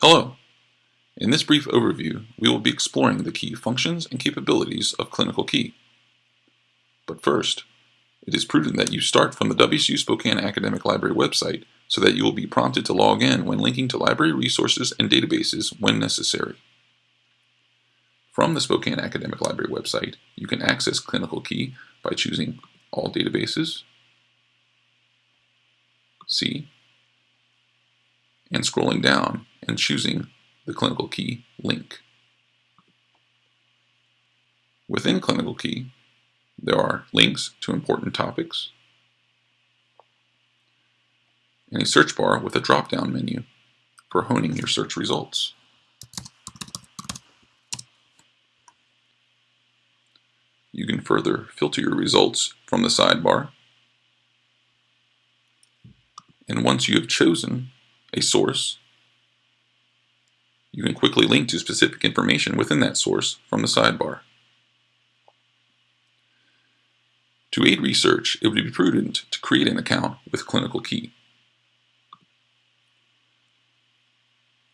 Hello! In this brief overview, we will be exploring the key functions and capabilities of Clinical Key. But first, it is prudent that you start from the WSU Spokane Academic Library website so that you will be prompted to log in when linking to library resources and databases when necessary. From the Spokane Academic Library website, you can access Clinical Key by choosing All Databases, See, and scrolling down and choosing the Clinical Key link. Within Clinical Key, there are links to important topics, and a search bar with a drop-down menu for honing your search results. You can further filter your results from the sidebar. And once you have chosen a source, you can quickly link to specific information within that source from the sidebar. To aid research, it would be prudent to create an account with Clinical Key.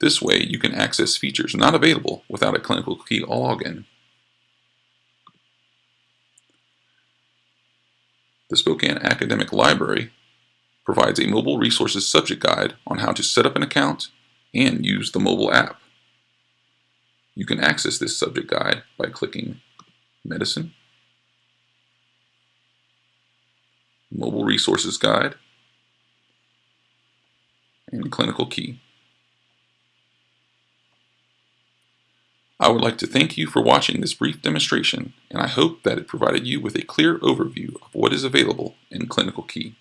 This way, you can access features not available without a Clinical Key login. The Spokane Academic Library provides a mobile resources subject guide on how to set up an account and use the mobile app. You can access this subject guide by clicking Medicine, Mobile Resources Guide, and Clinical Key. I would like to thank you for watching this brief demonstration, and I hope that it provided you with a clear overview of what is available in Clinical Key.